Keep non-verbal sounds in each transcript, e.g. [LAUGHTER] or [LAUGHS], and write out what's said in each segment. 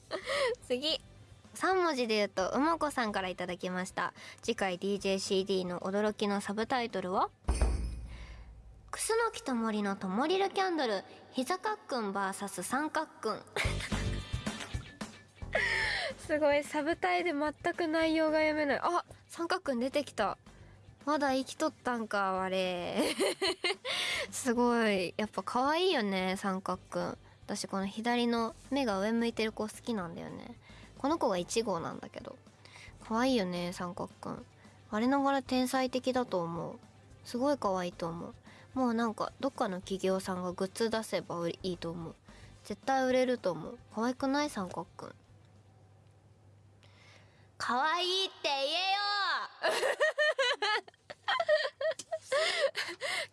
[LAUGHS] 次。3文字で言うとうまこさんからいただきました。次回 DJCD の驚きのサブタイトルは？クスノキと森のともりるキャンドル。膝かっくん VS 三角くん。[LAUGHS] すごいサブタイで全く内容が読めない。あ三角くん出てきた。まだ生きとったんかあれ。[LAUGHS] すごい。やっぱ可愛いよね三角くん。私この左の目が上向いてる子好きなんだよね。この子が1号なんだけど。可愛いよね三角くん我ながら天才的だと思う。すごい可愛いと思う。もうなんかどっかの企業さんがグッズ出せばいいと思う。絶対売れると思う。可愛くない三角くん可愛いって言えよ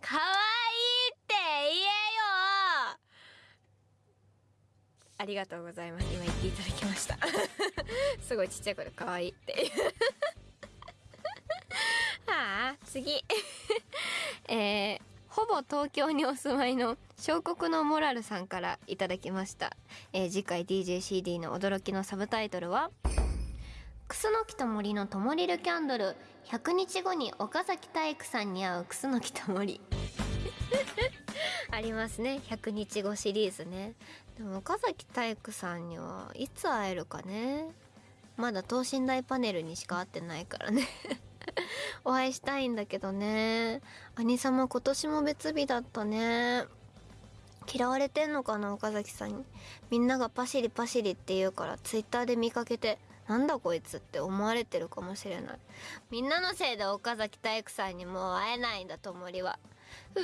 可愛いって言えよありがとうございます。今言っていただきました。[LAUGHS] すごいちっちゃい子で可愛いって。い [LAUGHS] うはあ次。[LAUGHS] えー、ほぼ東京にお住まいの小国のモラルさんからいただきました、えー次回 DJCD の驚きのサブタイトルはクスノキと森のともりるキャンドル。100日後に岡崎体育さんに会うクスノキと森。ありますね。100日後シリーズね。でも岡崎体育さんにはいつ会えるかね。まだ等身大パネルにしか会ってないからね。[LAUGHS] お会いしたいんだけどね。兄様今年も別日だったね。嫌われてんのかな岡崎さんに。みんながパシリパシリって言うからツイッターで見かけてなんだこいつって思われてるかもしれない。みんなのせいで岡崎体育さんにもう会えないんだともりは。ふう